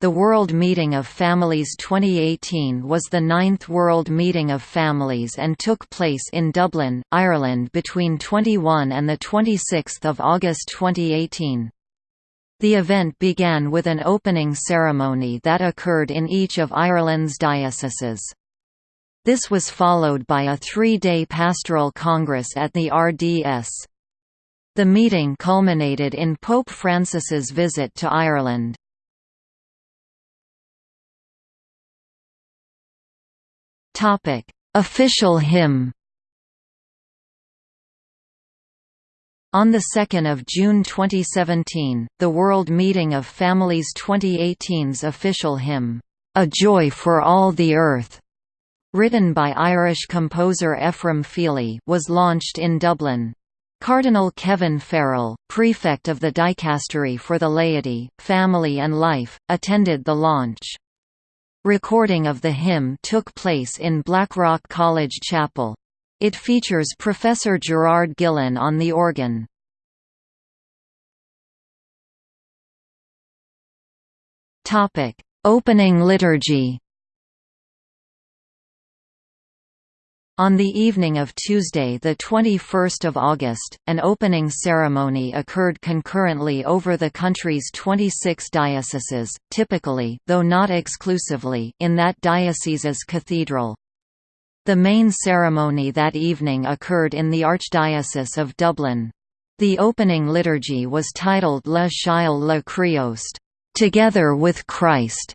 The World Meeting of Families 2018 was the ninth World Meeting of Families and took place in Dublin, Ireland between 21 and 26 August 2018. The event began with an opening ceremony that occurred in each of Ireland's dioceses. This was followed by a three-day pastoral congress at the RDS. The meeting culminated in Pope Francis's visit to Ireland. Topic: Official hymn. On 2 June 2017, the World Meeting of Families 2018's official hymn, "'A Joy for All the Earth' written by Irish composer Ephrem Feeley was launched in Dublin. Cardinal Kevin Farrell, prefect of the Dicastery for the Laity, Family and Life, attended the launch. Recording of the hymn took place in Blackrock College Chapel. It features Professor Gerard Gillen on the organ. Opening liturgy On the evening of Tuesday 21 August, an opening ceremony occurred concurrently over the country's 26 dioceses, typically though not exclusively in that diocese's cathedral. The main ceremony that evening occurred in the Archdiocese of Dublin. The opening liturgy was titled Le Chiel le Christ, Together with Christ,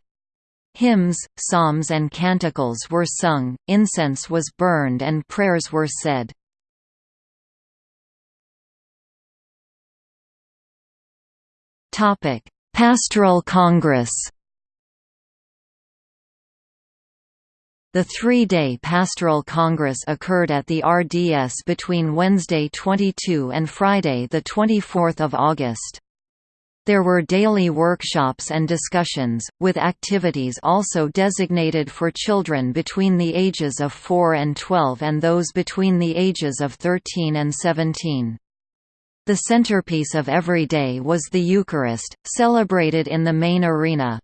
Hymns, psalms and canticles were sung, incense was burned and prayers were said. Pastoral Congress The three-day Pastoral Congress occurred at the RDS between Wednesday 22 and Friday 24 August. There were daily workshops and discussions, with activities also designated for children between the ages of 4 and 12 and those between the ages of 13 and 17. The centerpiece of every day was the Eucharist, celebrated in the main arena.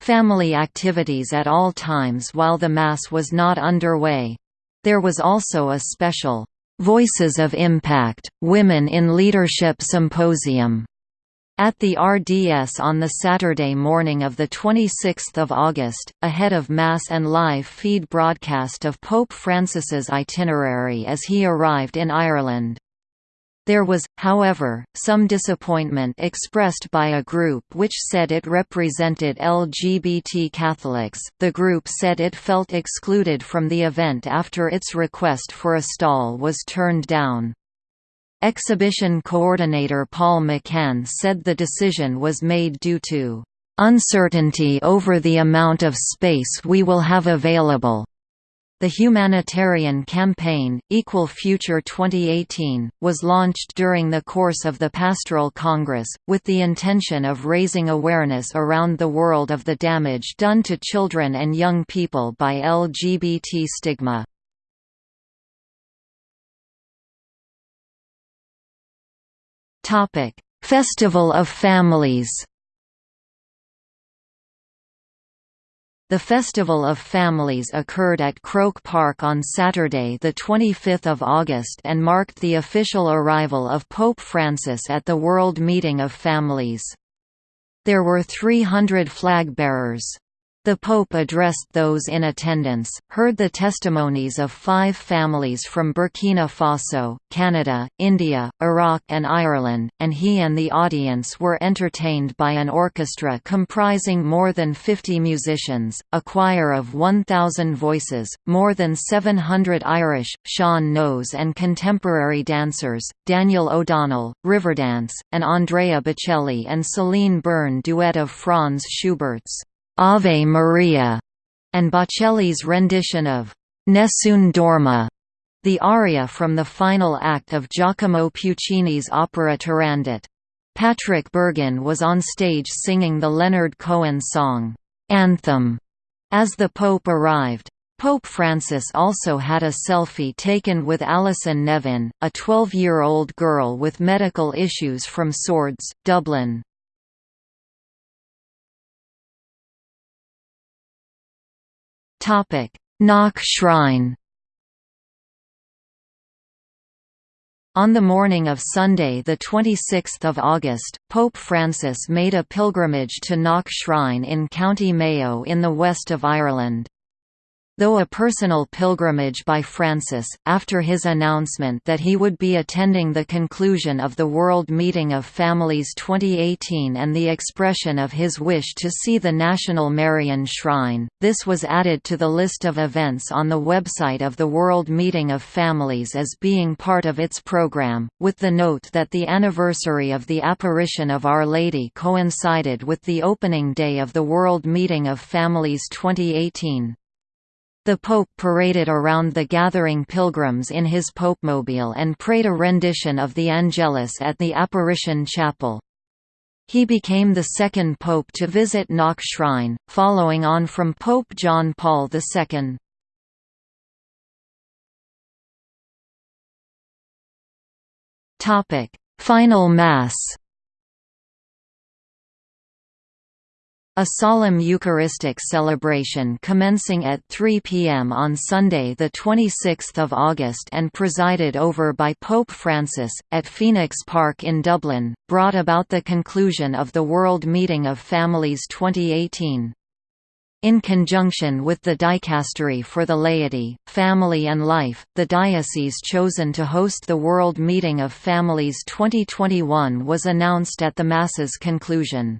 Family activities at all times while the Mass was not underway. There was also a special, "'Voices of Impact, Women in Leadership Symposium' At the RDS on the Saturday morning of 26 August, ahead of Mass and live feed broadcast of Pope Francis's itinerary as he arrived in Ireland. There was, however, some disappointment expressed by a group which said it represented LGBT Catholics. The group said it felt excluded from the event after its request for a stall was turned down. Exhibition coordinator Paul McCann said the decision was made due to uncertainty over the amount of space we will have available. The humanitarian campaign, Equal Future 2018, was launched during the course of the Pastoral Congress, with the intention of raising awareness around the world of the damage done to children and young people by LGBT stigma. Festival of Families. The Festival of Families occurred at Croke Park on Saturday 25 August and marked the official arrival of Pope Francis at the World Meeting of Families. There were 300 flag bearers. The Pope addressed those in attendance, heard the testimonies of five families from Burkina Faso, Canada, India, Iraq and Ireland, and he and the audience were entertained by an orchestra comprising more than 50 musicians, a choir of 1,000 voices, more than 700 Irish, sean-nós and contemporary dancers, Daniel O'Donnell, Riverdance, and Andrea Bocelli and Celine Byrne duet of Franz Schubert's Ave Maria, and Bocelli's rendition of Nessun Dorma, the aria from the final act of Giacomo Puccini's opera Turandot. Patrick Bergin was on stage singing the Leonard Cohen song, Anthem, as the Pope arrived. Pope Francis also had a selfie taken with Alison Nevin, a 12-year-old girl with medical issues from Swords, Dublin. Knock Shrine On the morning of Sunday 26 August, Pope Francis made a pilgrimage to Knock Shrine in County Mayo in the west of Ireland. Though a personal pilgrimage by Francis, after his announcement that he would be attending the conclusion of the World Meeting of Families 2018 and the expression of his wish to see the National Marian Shrine, this was added to the list of events on the website of the World Meeting of Families as being part of its program, with the note that the anniversary of the apparition of Our Lady coincided with the opening day of the World Meeting of Families 2018. The Pope paraded around the gathering pilgrims in his popemobile and prayed a rendition of the Angelus at the Apparition Chapel. He became the second pope to visit Knock Shrine, following on from Pope John Paul II. Final Mass A solemn Eucharistic celebration commencing at 3 p.m. on Sunday 26 August and presided over by Pope Francis, at Phoenix Park in Dublin, brought about the conclusion of the World Meeting of Families 2018. In conjunction with the Dicastery for the Laity, Family and Life, the diocese chosen to host the World Meeting of Families 2021 was announced at the Mass's conclusion.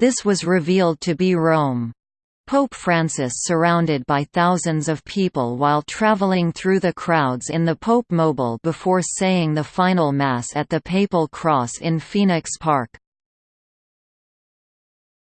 This was revealed to be Rome. Pope Francis surrounded by thousands of people while traveling through the crowds in the Pope Mobile before saying the final Mass at the Papal Cross in Phoenix Park.